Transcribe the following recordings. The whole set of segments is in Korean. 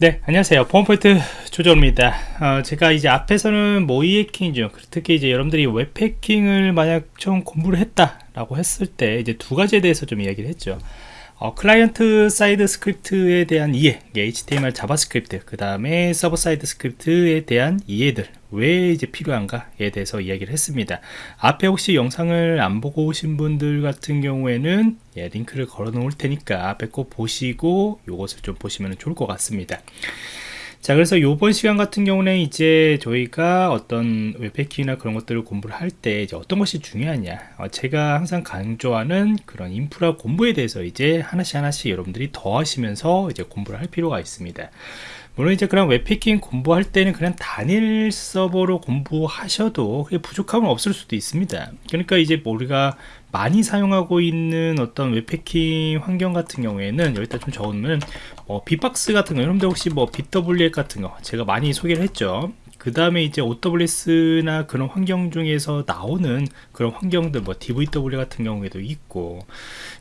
네 안녕하세요. 보안프로젝트 조정원입니다. 어, 제가 이제 앞에서는 모의 해킹 중 특히 이제 여러분들이 웹 해킹을 만약 좀 공부를 했다 라고 했을 때 이제 두 가지에 대해서 좀 이야기를 했죠 어, client side script에 대한 이해 HTML JavaScript 그 다음에 server side script에 대한 이해들 왜 이제 필요한가에 대해서 이야기를 했습니다. 앞에 혹시 영상을 안 보고 오신 분들 같은 경우에는 예, 링크를 걸어 놓을 테니까 앞에 꼭 보시고 이것을 좀 보시면 좋을 것 같습니다 자 그래서 이번 시간 같은 경우는 이제 저희가 어떤 웹해킹이나 그런 것들을 공부를 할 때 이제 어떤 것이 중요하냐. 어, 제가 항상 강조하는 그런 인프라 공부에 대해서 이제 하나씩 하나씩 여러분들이 더 하시면서 이제 공부를 할 필요가 있습니다. 물론 이제 그런 웹해킹 공부할 때는 그냥 단일 서버로 공부하셔도 그게 부족함은 없을 수도 있습니다. 그러니까 이제 우리가 많이 사용하고 있는 어떤 웹해킹 환경 같은 경우에는 여기다 좀 적으면 뭐 bee-box 같은 거 여러분들 혹시 뭐 bWAPP 같은 거 제가 많이 소개를 했죠. 그 다음에 이제 OWASP나 그런 환경 중에서 나오는 그런 환경들 뭐 DVWA 같은 경우에도 있고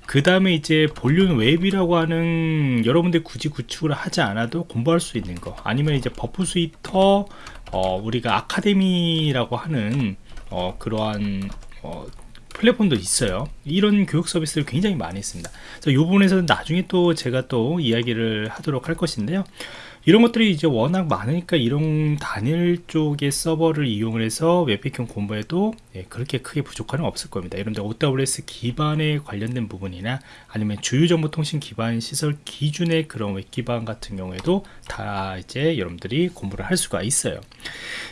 그 다음에 이제 VulnWeb이라고 하는 여러분들 굳이 구축을 하지 않아도 공부할 수 있는 거 아니면 이제 Burp Suite 어, 우리가 아카데미라고 하는 어, 그러한 어, 플랫폼도 있어요. 이런 교육 서비스를 굉장히 많이 그래서 이 부분에서는 나중에 또 제가 또 이야기를 하도록 할 것인데요 이런 것들이 이제 워낙 많으니까 이런 단일 쪽의 서버를 이용을 해서 웹해킹 공부에도 예, 그렇게 크게 부족함은 없을 겁니다. 여러분들 OWASP 기반에 관련된 부분이나 아니면 주요정보통신 기반 시설 기준의 그런 웹 기반 같은 경우에도 다 이제 여러분들이 공부를 할 수가 있어요.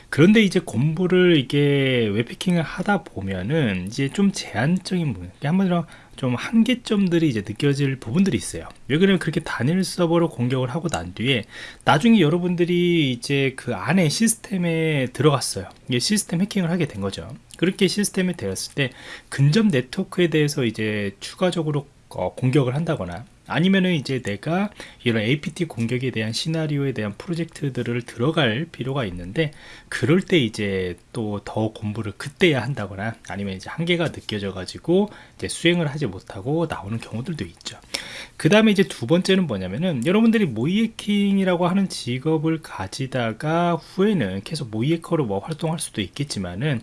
그런데 이제 공부를 이게 웹해킹을 하다 보면은 이제 좀 제한적인 부분 한번으로 좀 한계점들이 이제 느껴질 부분들이 있어요. 왜 그러면 그렇게 단일 서버로 공격을 하고 난 뒤에 나중에 여러분들이 이제 그 안에 시스템에 들어갔어요. 이게 시스템 해킹을 하게 된 거죠. 그렇게 시스템에 되었을 때 근접 네트워크에 대해서 이제 추가적으로 어, 공격을 한다거나 아니면은 이제 내가 이런 APT 공격에 대한 시나리오에 대한 프로젝트들을 들어갈 필요가 있는데 그럴 때 이제 또 더 공부를 그때야 한다거나 아니면 이제 한계가 느껴져 가지고 이제 수행을 하지 못하고 나오는 경우들도 있죠. 그 다음에 이제 두 번째는 뭐냐면은 여러분들이 모이해킹이라고 하는 직업을 가지다가 후에는 계속 모이해커로 뭐 활동할 수도 있겠지만은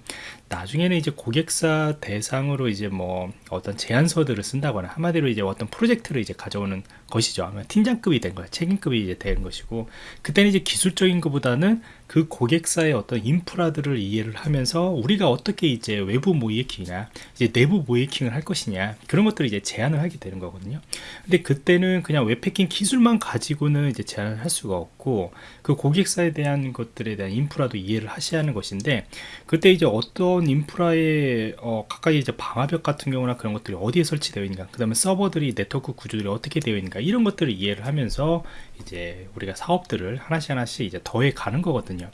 나중에는 이제 고객사 대상으로 이제 뭐 어떤 제안서들을 쓴다거나 한마디로 이제 어떤 프로젝트를 이제 가져오는 것이죠. 아마 팀장급이 된 거예요. 책임급이 이제 되는 것이고 그때는 이제 기술적인 것보다는 그 고객사의 어떤 인프라들을 이해를 하면서 우리가 어떻게 이제 외부 모이킹이나 이제 내부 모이킹을 할 것이냐 그런 것들을 이제 제안을 하게 되는 거거든요. 근데 그때는 그냥 웹패킹 기술만 가지고는 이제 제안을 할 수가 없고 그 고객사에 대한 것들에 대한 인프라도 이해를 하셔야 하는 것인데 그때 이제 어떤 인프라의 어, 가까이 이제 방화벽 같은 경우나 그런 것들이 어디에 설치되어 있는가 그 다음에 서버들이 네트워크 구조들이 어떻게 되어 있는가 이런 것들을 이해를 하면서 이제 우리가 사업들을 하나씩 하나씩 이제 더해 가는 거거든요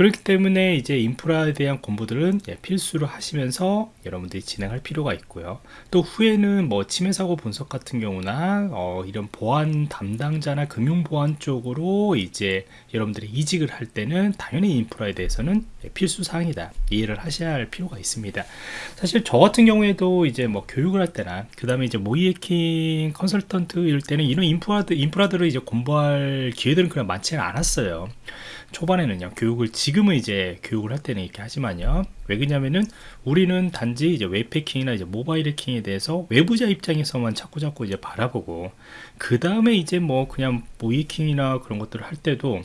그렇기 때문에 이제 인프라에 대한 공부들은 예, 필수로 하시면서 여러분들이 진행할 필요가 있고요. 또 후에는 뭐 침해 사고 분석 같은 경우나 어, 이런 보안 담당자나 금융 보안 쪽으로 이제 여러분들이 이직을 할 때는 당연히 인프라에 대해서는 예, 필수 사항이다. 이해를 하셔야 할 필요가 있습니다. 사실 저 같은 경우에도 이제 뭐 교육을 할 때나 그 다음에 이제 모이해킹 컨설턴트 이럴 때는 이런 인프라들 인프라들을 이제 공부할 기회들은 그냥 많지는 않았어요 초반에는요 교육을 지금은 이제 교육을 할 때는 이렇게 하지만요. 왜 그러냐면은 우리는 단지 이제 웹패킹이나 이제 모바일 해킹에 대해서 외부자 입장에서만 자꾸 자꾸 이제 바라보고 그 다음에 이제 뭐 그냥 모이킹이나 그런 것들을 할 때도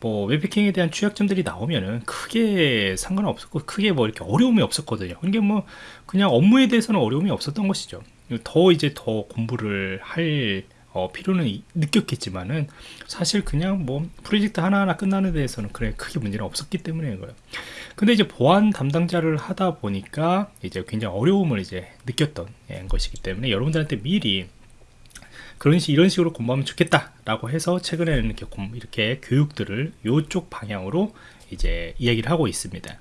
뭐 웹패킹에 대한 취약점들이 나오면은 크게 상관없었고 크게 뭐 이렇게 어려움이 없었거든요. 이게 뭐 그냥 업무에 대해서는 어려움이 없었던 것이죠. 더 이제 더 공부를 할 어, 필요는 느꼈겠지만은 사실 그냥 뭐 프로젝트 하나하나 끝나는 데에서는 그래 크게 문제는 없었기 때문에 그래요 근데 이제 보안 담당자를 하다 보니까 이제 굉장히 어려움을 이제 느꼈던 예, 것이기 때문에 여러분들한테 미리 그런 식 이런 식으로 공부하면 좋겠다라고 해서 최근에는 이렇게 이렇게 교육들을 이쪽 방향으로 이제 이야기를 하고 있습니다.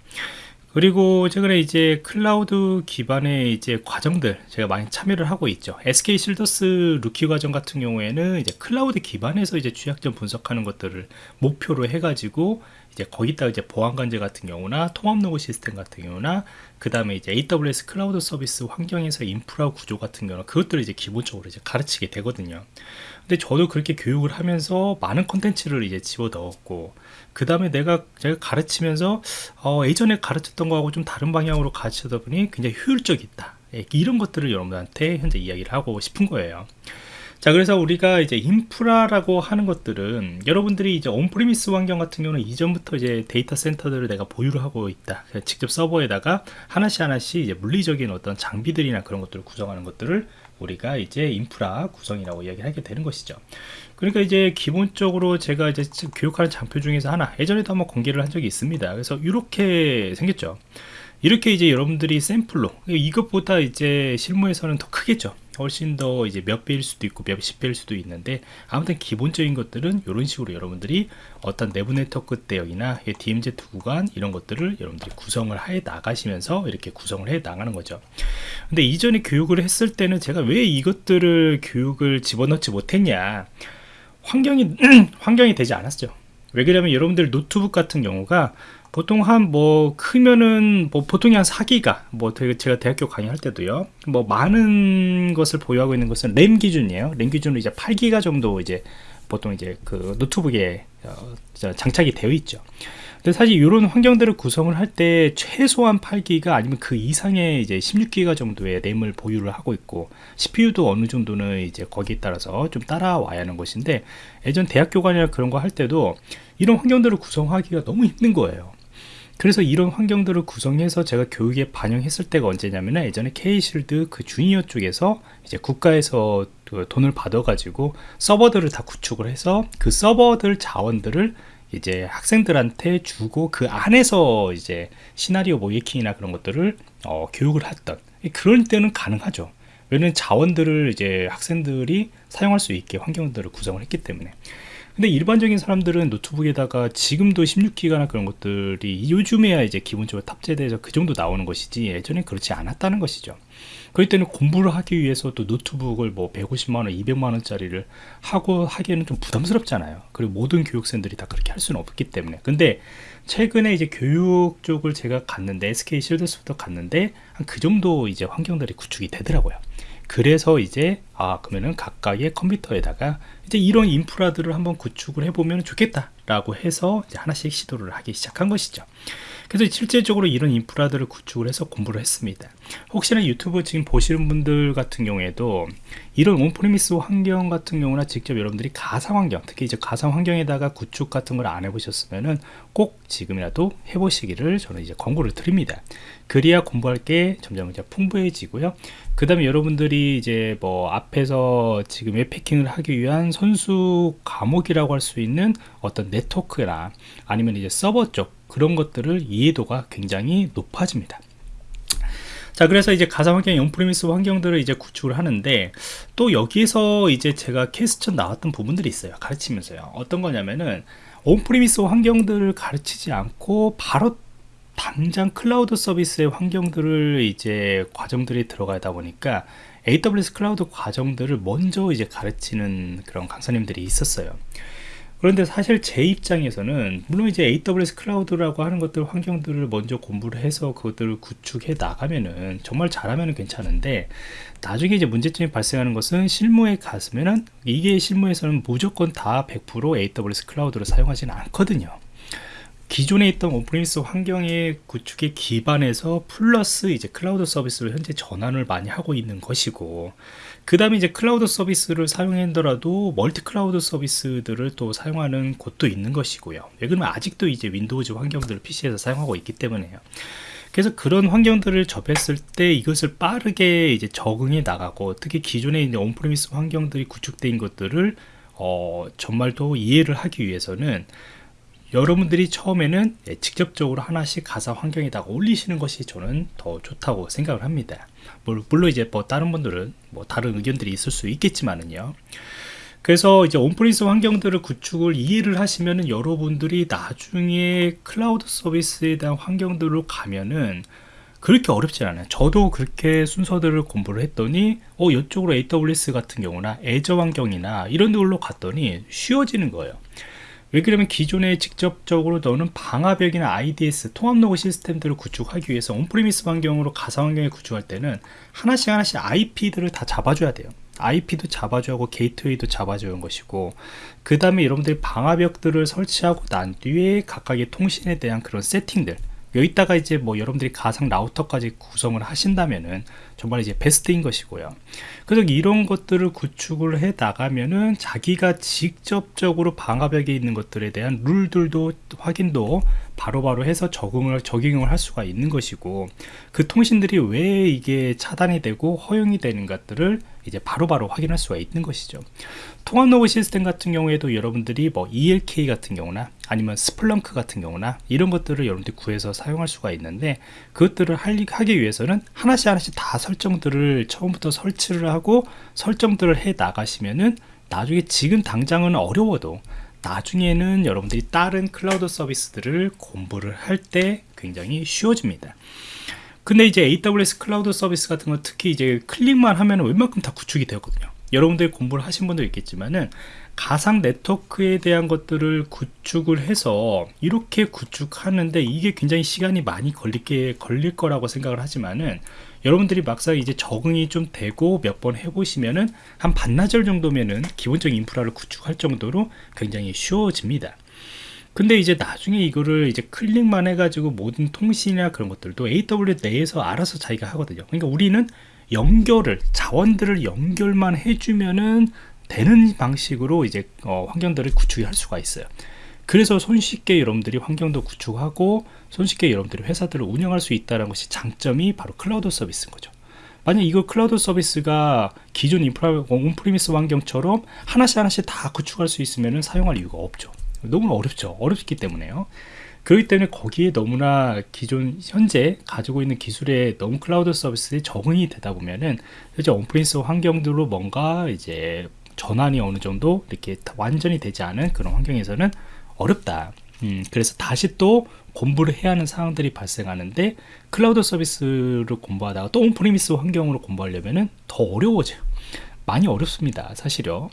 그리고 최근에 이제 클라우드 기반의 이제 과정들 제가 많이 참여를 하고 있죠. SK 쉴더스 루키즈 과정 같은 경우에는 이제 클라우드 기반에서 이제 취약점 분석하는 것들을 목표로 해가지고 이제 거기다가 이제 보안 관제 같은 경우나 통합 로그 시스템 같은 경우나 그 다음에 이제 AWS 클라우드 서비스 환경에서 인프라 구조 같은 경우는 그것들을 이제 기본적으로 이제 가르치게 되거든요. 근데 저도 그렇게 교육을 하면서 많은 컨텐츠를 이제 집어 넣었고 그 다음에 내가 제가 가르치면서 어, 예전에 가르쳤던 거하고 좀 다른 방향으로 가르치다 보니 굉장히 효율적이다. 예, 이런 것들을 여러분들한테 현재 이야기를 하고 싶은 거예요. 자 그래서 우리가 이제 인프라라고 하는 것들은 여러분들이 이제 on-premise 환경 같은 경우는 이전부터 이제 데이터 센터들을 내가 보유를 하고 있다. 직접 서버에다가 하나씩 하나씩 이제 물리적인 어떤 장비들이나 그런 것들을 구성하는 것들을 우리가 이제 인프라 구성이라고 이야기하게 되는 것이죠. 그러니까 이제 기본적으로 제가 이제 교육하는 장표 중에서 하나 예전에도 한번 공개를 한 적이 있습니다. 그래서 이렇게 생겼죠. 이렇게 이제 여러분들이 샘플로 이것보다 이제 실무에서는 더 크겠죠 훨씬 더 이제 몇 배일 수도 있고 몇십 배일 수도 있는데 아무튼 기본적인 것들은 이런 식으로 여러분들이 어떤 내부 네트워크 대역이나 DMZ 구간 이런 것들을 여러분들이 구성을 해 나가시면서 이렇게 구성을 해 나가는 거죠. 근데 이전에 교육을 했을 때는 제가 왜 이것들을 교육을 집어넣지 못했냐? 환경이 환경이 되지 않았죠. 왜 그러냐면 여러분들 노트북 같은 경우가 보통 한 뭐 크면은 뭐 보통이 한 4기가 뭐 제가 대학교 강의할 때도요. 뭐 많은 것을 보유하고 있는 것은 램 기준이에요. 램 기준으로 이제 8기가 정도 이제 보통 이제 그 노트북에 어, 장착이 되어 있죠. 근데 사실 이런 환경들을 구성을 할 때 최소한 8기가 아니면 그 이상의 이제 16기가 정도의 램을 보유를 하고 있고 CPU도 어느 정도는 이제 거기에 따라서 좀 따라와야 하는 것인데 예전 대학 교 관이나 그런 거 할 때도 이런 환경들을 구성하기가 너무 힘든 거예요 그래서 이런 환경들을 구성해서 제가 교육에 반영했을 때가 언제냐면 예전에 K실드 그 주니어 쪽에서 이제 국가에서 그 돈을 받아 가지고 서버들을 다 구축을 해서 그 서버들 자원들을 이제 학생들한테 주고 그 안에서 이제 시나리오 모이킹이나 그런 것들을 어, 교육을 했던. 그럴 때는 가능하죠. 왜냐면 자원들을 이제 학생들이 사용할 수 있게 환경들을 구성을 했기 때문에 근데 일반적인 사람들은 노트북에다가 지금도 16기가나 그런 것들이 요즘에야 이제 기본적으로 탑재돼서 그 정도 나오는 것이지 예전에 그렇지 않았다는 것이죠. 그럴 때는 공부를 하기 위해서 또 노트북을 뭐 150만원 200만원짜리를 하고 하기에는 좀 부담스럽잖아요. 그리고 모든 교육생들이 다 그렇게 할 수는 없기 때문에. 근데 최근에 이제 교육 쪽을 제가 갔는데 SK 실드스부터 갔는데 한 그 정도 이제 환경들이 구축이 되더라고요 그래서 이제 아 그러면은 각각의 컴퓨터에다가 이제 이런 인프라들을 한번 구축을 해보면 좋겠다 라고 해서 하나씩 시도를 하기 시작한 것이죠 그래서 실질적으로 이런 인프라들을 구축을 해서 공부를 했습니다. 혹시나 유튜브 지금 보시는 분들 같은 경우에도 이런 온프리미스 환경 같은 경우나 직접 여러분들이 가상 환경 특히 이제 가상 환경에다가 구축 같은 걸 안 해보셨으면은 꼭 지금이라도 해보시기를 저는 이제 권고를 드립니다. 그래야 공부할 게 점점 이제 풍부해지고요. 그 다음에 여러분들이 이제 뭐 앞에서 지금 웹패킹을 하기 위한 선수 과목이라고 할 수 있는 어떤 네트워크나 아니면 이제 서버 쪽 그런 것들을 이해도가 굉장히 높아집니다. 자 그래서 이제 가상 환경 on-premise 환경들을 이제 구축을 하는데 또 여기에서 이제 제가 question 나왔던 부분들이 있어요. 가르치면서요. 어떤 거냐면은 on-premise 환경들을 가르치지 않고 바로 당장 클라우드 서비스의 환경들을 이제 과정들이 들어가다 보니까 AWS 클라우드 과정들을 먼저 이제 가르치는 그런 강사님들이 있었어요. 그런데 사실 제 입장에서는 물론 이제 AWS 클라우드라고 하는 것들 환경들을 먼저 공부를 해서 그것들을 구축해 나가면은 정말 잘하면 괜찮은데 나중에 이제 문제점이 발생하는 것은 실무에 갔으면은 이게 실무에서는 무조건 다 100% AWS 클라우드를 사용하지는 않거든요. 기존에 있던 on-premise 환경의 구축에 기반해서 플러스 이제 클라우드 서비스를 현재 전환을 많이 하고 있는 것이고 그 다음에 이제 클라우드 서비스를 사용하더라도 멀티 클라우드 서비스들을 또 사용하는 곳도 있는 것이고요. 왜 그러면 아직도 이제 Windows 환경들을 PC에서 사용하고 있기 때문에요. 그래서 그런 환경들을 접했을 때 이것을 빠르게 이제 적응해 나가고 특히 기존에 있는 on-premise 환경들이 구축된 것들을 어, 정말 더 이해를 하기 위해서는 여러분들이 처음에는 예, 직접적으로 하나씩 가상 환경에다 올리시는 것이 저는 더 좋다고 생각을 합니다. 물론 이제 뭐 다른 분들은 뭐 다른 의견들이 있을 수 있겠지만은요. 그래서 이제 on-premise 환경들을 구축을 이해를 하시면은 여러분들이 나중에 클라우드 서비스에 대한 환경들로 가면은 그렇게 어렵지 않아요. 저도 그렇게 순서들을 공부를 했더니 어 이쪽으로 AWS 같은 경우나 Azure 환경이나 이런 데로 갔더니 쉬워지는 거예요 왜 그러면 기존에 직접적으로 너는 방화벽이나 IDS 통합 로그 시스템들을 구축하기 위해서 on-premise 환경으로 가상 환경에 구축할 때는 하나씩 하나씩 IP들을 다 잡아줘야 돼요. IP도 잡아줘야 하고 게이트웨이도 잡아줘야 하는 것이고 그 다음에 여러분들이 방화벽들을 설치하고 난 뒤에 각각의 통신에 대한 그런 세팅들 여기다가 이제 뭐 여러분들이 가상 라우터까지 구성을 하신다면은 정말 이제 베스트인 것이고요. 그래서 이런 것들을 구축을 해 나가면은 자기가 직접적으로 방화벽에 있는 것들에 대한 룰들도 확인도 바로바로 바로 해서 적응을 적용을 할 수가 있는 것이고 그 통신들이 왜 이게 차단이 되고 허용이 되는 것들을 이제 바로바로 바로 확인할 수가 있는 것이죠. 통합 로그 시스템 같은 경우에도 여러분들이 뭐 ELK 같은 경우나 아니면 Splunk 같은 경우나 이런 것들을 여러분들이 구해서 사용할 수가 있는데 그것들을 하기 위해서는 하나씩 하나씩 다 설정들을 처음부터 설치를 하고 설정들을 해 나가시면은 나중에 지금 당장은 어려워도 나중에는 여러분들이 다른 클라우드 서비스들을 공부를 할 때 굉장히 쉬워집니다. 근데 이제 AWS 클라우드 서비스 같은 거 특히 이제 클릭만 하면 웬만큼 다 구축이 되었거든요. 여러분들이 공부를 하신 분도 있겠지만은 가상 네트워크에 대한 것들을 구축을 해서 이렇게 구축하는데 이게 굉장히 시간이 많이 걸리게 걸릴 거라고 생각을 하지만은 여러분들이 막상 이제 적응이 좀 되고 몇 번 해보시면은 한 반나절 정도면은 기본적인 인프라를 구축할 정도로 굉장히 쉬워집니다. 근데 이제 나중에 이거를 이제 클릭만 해가지고 모든 통신이나 그런 것들도 AWS 내에서 알아서 자기가 하거든요. 그러니까 우리는 연결을 자원들을 연결만 해주면은 되는 방식으로 이제 어, 환경들을 구축할 수가 있어요. 그래서 손쉽게 여러분들이 환경도 구축하고 손쉽게 여러분들이 회사들을 운영할 수 있다는 것이 장점이 바로 클라우드 서비스인 거죠. 만약 이거 클라우드 서비스가 기존 인프라 on-premise 환경처럼 하나씩 하나씩 다 구축할 수 있으면 사용할 이유가 없죠. 너무 어렵죠. 어렵기 때문에요. 그렇기 때문에 거기에 너무나 기존 현재 가지고 있는 기술에 너무 클라우드 서비스에 적응이 되다 보면은 이제 on-premise 환경들로 뭔가 이제 전환이 어느 정도 이렇게 완전히 되지 않은 그런 환경에서는 어렵다. 음, 그래서 다시 또 공부를 해야 하는 상황들이 발생하는데 클라우드 서비스를 공부하다가 또 on-premise 환경으로 공부하려면은 더 어려워져요. 많이 어렵습니다. 사실요.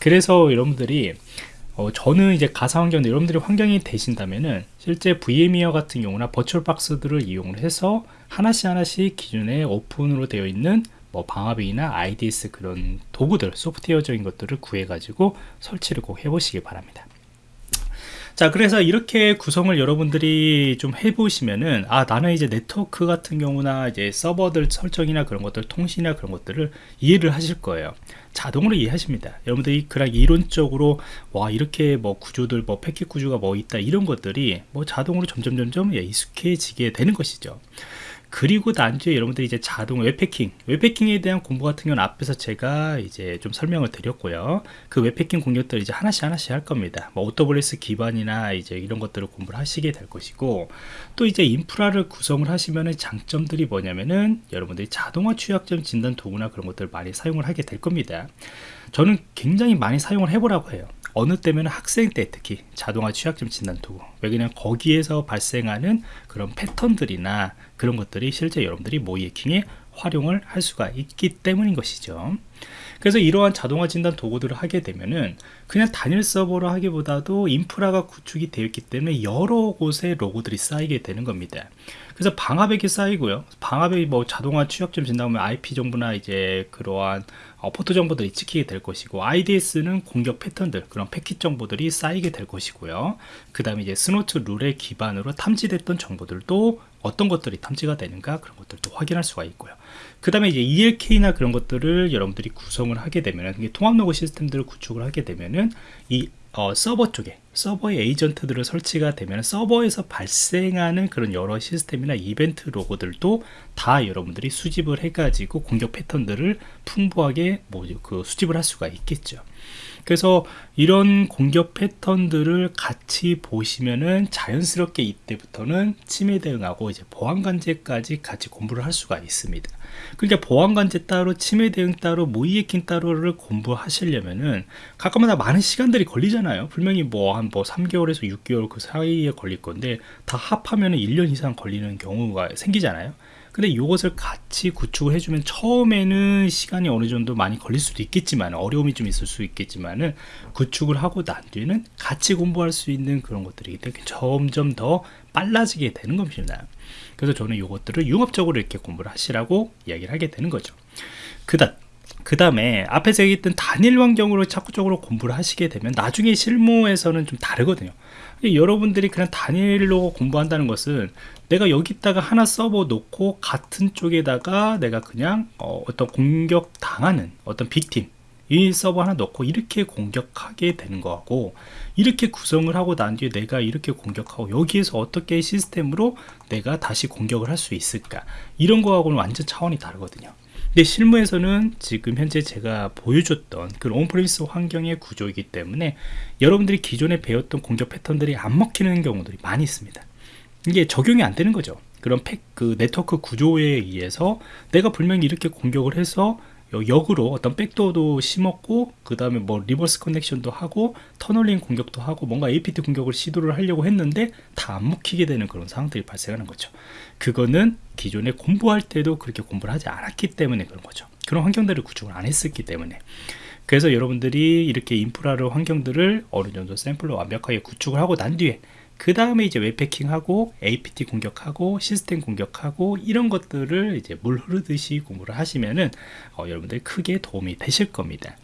그래서 여러분들이 어, 저는 이제 가상 환경 여러분들이 환경이 되신다면은 실제 VMware 같은 경우나 VirtualBox들을 이용을 해서 하나씩 하나씩 기존에 오픈으로 되어 있는 뭐 방화벽이나 IDS 그런 도구들 소프트웨어적인 것들을 구해 가지고 설치를 꼭 해보시기 바랍니다. 자 그래서 이렇게 구성을 여러분들이 좀 해보시면은 아 나는 이제 네트워크 같은 경우나 이제 서버들 설정이나 그런 것들 통신이나 그런 것들을 이해를 하실 거예요. 자동으로 이해하십니다. 여러분들이 그냥 이론적으로 와 이렇게 뭐 구조들 뭐 패킷 구조가 뭐 있다 이런 것들이 뭐 자동으로 점점 점점 예, 익숙해지게 되는 것이죠 그리고 나중에 여러분들이 이제 자동 웹해킹 웹해킹에 대한 공부 같은 경우는 앞에서 제가 이제 좀 설명을 드렸고요. 그 웹해킹 공략들 이제 하나씩 하나씩 할 겁니다. 뭐 OWASP 기반이나 이제 이런 것들을 공부를 하시게 될 것이고 또 이제 인프라를 구성을 하시면은 장점들이 뭐냐면은 여러분들이 자동화 취약점 진단 도구나 그런 것들을 많이 사용을 하게 될 겁니다. 저는 굉장히 많이 사용을 해보라고 해요. 어느 때면 학생 때 특히 자동화 취약점 진단 도구 왜냐면 거기에서 발생하는 그런 패턴들이나 그런 것들이 실제 여러분들이 모이해킹에 활용을 할 수가 있기 때문인 것이죠. 그래서 이러한 자동화 진단 도구들을 하게 되면은 그냥 단일 서버로 하기보다도 인프라가 구축이 되어 있기 때문에 여러 곳에 로고들이 쌓이게 되는 겁니다. 그래서 방화벽이 쌓이고요. 방화벽이 뭐 자동화 취약점 진단하면 IP 정보나 이제 그러한 어, 포트 정보들이 찍히게 될 것이고 IDS는 공격 패턴들 그런 패킷 정보들이 쌓이게 될 것이고요. 그 다음에 이제 Snort 룰에 기반으로 탐지됐던 정보들도 어떤 것들이 탐지가 되는가 그런 것들도 확인할 수가 있고요 그 다음에 이제 ELK나 그런 것들을 여러분들이 구성을 하게 되면 통합 로그 시스템들을 구축을 하게 되면은 이 어, 서버 쪽에 서버의 에이전트들을 설치가 되면 서버에서 발생하는 그런 여러 시스템이나 이벤트 로그들도 다 여러분들이 수집을 해가지고 공격 패턴들을 풍부하게 뭐 그 수집을 할 수가 있겠죠. 그래서 이런 공격 패턴들을 같이 보시면은 자연스럽게 이때부터는 침해 대응하고 이제 보안 관제까지 같이 공부를 할 수가 있습니다. 그러니까 보안 관제 따로 침해 대응 따로 해킹 따로를 공부하시려면은 가끔마다 많은 시간들이 걸리잖아요. 분명히 뭐 한뭐 뭐 3개월에서 6개월 그 사이에 걸릴 건데 다 합하면은 1년 이상 걸리는 경우가 생기잖아요. 근데 이것을 같이 구축을 해주면 처음에는 시간이 어느 정도 많이 걸릴 수도 있겠지만 어려움이 좀 있을 수 있겠지만은 구축을 하고 난 뒤에는 같이 공부할 수 있는 그런 것들이기 때문에 점점 더 빨라지게 되는 겁니다. 그래서 저는 이것들을 융합적으로 이렇게 공부를 하시라고 이야기를 하게 되는 거죠. 그다음 그 다음에 앞에서 얘기했던 단일 환경으로 자꾸적으로 공부를 하시게 되면 나중에 실무에서는 좀 다르거든요. 여러분들이 그냥 단일로 공부한다는 것은 내가 여기다가 하나 서버 놓고 같은 쪽에다가 내가 그냥 어, 떤 공격 당하는 어떤 빅팀 이 서버 하나 넣고 이렇게 공격하게 되는 거하고 이렇게 구성을 하고 난 뒤에 내가 이렇게 공격하고 여기에서 어떻게 시스템으로 내가 다시 공격을 할 수 있을까? 이런 거하고는 완전 차원이 다르거든요 근데 실무에서는 지금 현재 제가 보여줬던 그 온프리미스 환경의 구조이기 때문에 여러분들이 기존에 배웠던 공격 패턴들이 안 먹히는 경우들이 많이 있습니다. 이게 적용이 안 되는 거죠. 그런 팩, 그 네트워크 구조에 의해서 내가 분명히 이렇게 공격을 해서 역으로 어떤 백도어도 심었고 그 다음에 뭐 reverse connection도 하고 tunneling 공격도 하고 뭔가 APT 공격을 시도를 하려고 했는데 다 안 먹히게 되는 그런 상황들이 발생하는 거죠. 그거는 기존에 공부할 때도 그렇게 공부를 하지 않았기 때문에 그런 거죠. 그런 환경들을 구축을 안 했었기 때문에. 그래서 여러분들이 이렇게 인프라를 환경들을 어느 정도 샘플로 완벽하게 구축을 하고 난 뒤에 그 다음에 이제 웹해킹하고 APT 공격하고 시스템 공격하고 이런 것들을 이제 물 흐르듯이 공부를 하시면은 어, 여러분들 크게 도움이 되실 겁니다.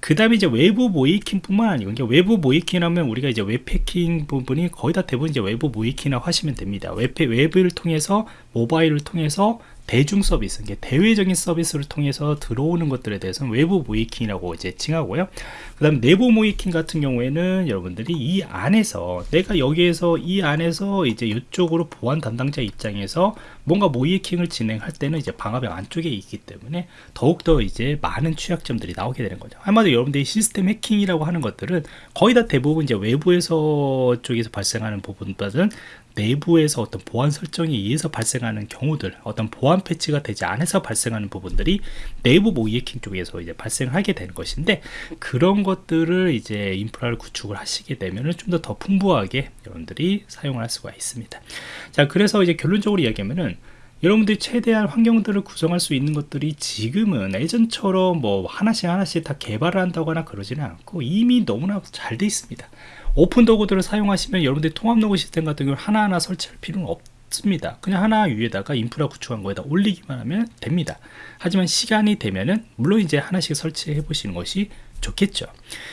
그 다음에 이제 외부 모의해킹 뿐만 아니고 이제 외부 모의해킹하면 우리가 이제 웹해킹 부분이 거의 다 대부분 이제 외부 모의해킹이라고 하시면 됩니다. 웹, 웹을 통해서 모바일을 통해서 대중 서비스, 대외적인 서비스를 통해서 들어오는 것들에 대해서는 외부 모이킹이라고 이제 칭하고요. 그 다음 내부 모이킹 같은 경우에는 여러분들이 이 안에서 내가 여기에서 이 안에서 이제 이쪽으로 보안 담당자 입장에서 뭔가 모이킹을 진행할 때는 이제 방화벽 안쪽에 있기 때문에 더욱더 이제 많은 취약점들이 나오게 되는 거죠. 한마디로 여러분들이 시스템 해킹이라고 하는 것들은 거의 다 대부분 이제 외부에서 쪽에서 발생하는 부분보다는 내부에서 어떤 보안 설정에 의해서 발생하는 경우들 어떤 보안 패치가 되지 않아서 발생하는 부분들이 내부 모이해킹 쪽에서 이제 발생하게 되는 것인데 그런 것들을 이제 인프라를 구축을 하시게 되면은 좀 더 더 풍부하게 여러분들이 사용을 할 수가 있습니다. 자 그래서 이제 결론적으로 이야기하면은 여러분들이 최대한 환경들을 구성할 수 있는 것들이 지금은 예전처럼 뭐 하나씩 하나씩 다 개발을 한다거나 그러지는 않고 이미 너무나 잘 돼 있습니다. 오픈 도구들을 사용하시면 여러분들이 통합 로그 시스템 같은 경우 하나하나 설치할 필요는 없습니다. 그냥 하나 위에다가 인프라 구축한 거에다 올리기만 하면 됩니다. 하지만 시간이 되면은 물론 이제 하나씩 설치해 보시는 것이 좋겠죠.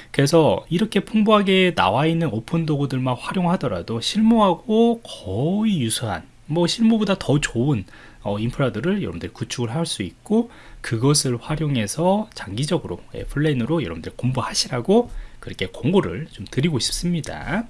그래서 이렇게 풍부하게 나와 있는 오픈 도구들만 활용하더라도 실무하고 거의 유사한 뭐 실무보다 더 좋은 어, 인프라들을 여러분들 구축을 할 수 있고 그것을 활용해서 장기적으로 예, 플랜으로 여러분들 공부하시라고 그렇게 공고를 좀 드리고 싶습니다